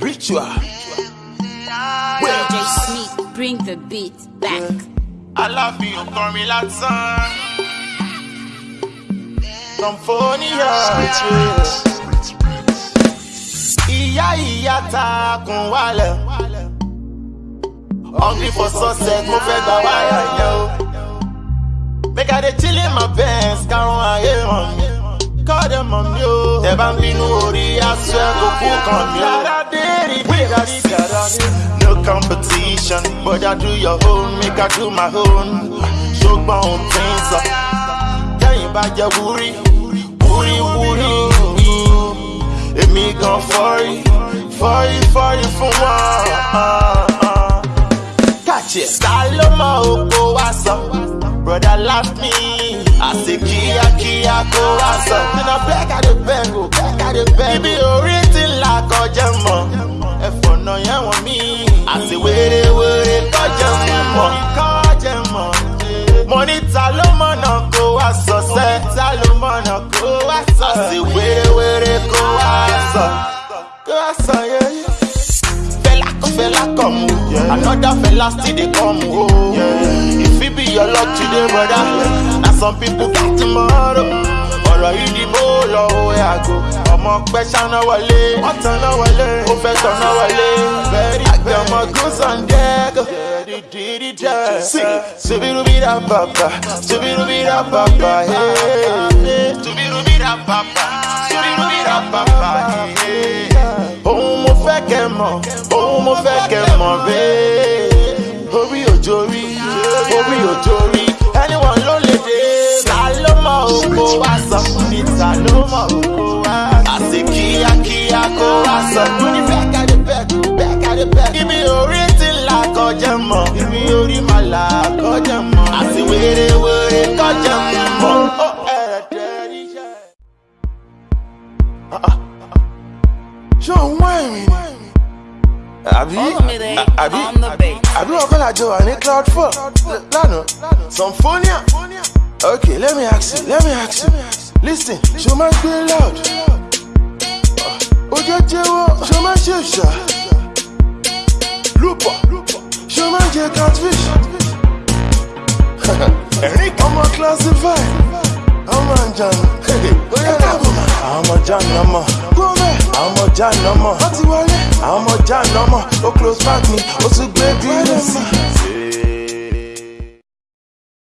spiritual. DJ Smith, bring the beat back. I love you, Aláàfin ọkàn mi lásán. Symphonia. Ìyá ìyá ta kun wálẹ̀. Hungry for success, mo fẹ́ gba wáyà yẹn o. Make I dey chill in my Benz, o. Tẹ bá ń bínú orí aṣọ ẹ̀ kò kú kan mi o. No competition, but I do your own, make I do my own. Ṣùgbọ́n ohun tí ń sọ, tẹ́yìn bá jẹ wúrí, wúrí wúrí. Èmi gan fọ́rí, fọ́rí fọ́rí fún wọn. Kàchẹ́. Ta ló mọ oko sọ? Brother laugh me, àṣẹ kíákíá kó wá sọ. Nínú bẹ́ẹ̀ o, dé bẹ́ẹ̀. Ibi orí ti là kọjá mọ́. Ẹ̀fọ́ náà yẹn wọ̀n mí. Àṣẹ wéré-wéré kọjá mọ́. Kọjá mọ́. Mo ní ta ló mọ̀nà kó wá sọ sẹ́. Ta ló mọ̀nà kó wá sọ. Kó wá sọ. Kó wá sọ yẹ́ yẹ́ fella fella come o another fella still dey come oh. o if it be your luck today brother na some people got oh. tomorrow ọmọ pẹ́ ṣáná wọlé wọ́n tanná wọlé ó fẹ́ tanná wọlé bẹ́ẹ̀rì àgbẹ̀ ọmọ on deck. Subirubira papa, subirubira papa, hey. Subirubira papa, subirubira papa, hey. Ohun mo fẹ́ kẹ́ mọ̀, ohun mo fẹ́ kẹ́ mọ̀ bẹ́ẹ̀. Orí òjò rí, orí òjò rí, ibi orí máa là kọjá mọ̀. Àti wéré-wéré kọjá mọ̀. Ó ẹ̀ẹ́dẹ̀ níṣẹ́. ṣé òun wá ẹ̀rìn ni. àbí àbí àbí wọn kọ́lá jọ wà ní cloud four lánàá symphonia. okay let me ask you let me ask you lis ten ṣo máa ń gbé loud. ojú jẹ́wọ́ ṣo máa ń ṣe ìṣà. Ṣo máa ń jẹ catfish. ẹ̀rín ọmọ classify ọmọ àjànà. bóyá dábò máa. àwọn ọmọ jáàná mọ̀. gómẹ̀. àwọn ọmọ jáàná mọ̀. wọ́n ti wọlé. àwọn ọmọ jáàná mọ̀. ó close back tún gbé bílẹ̀ sí.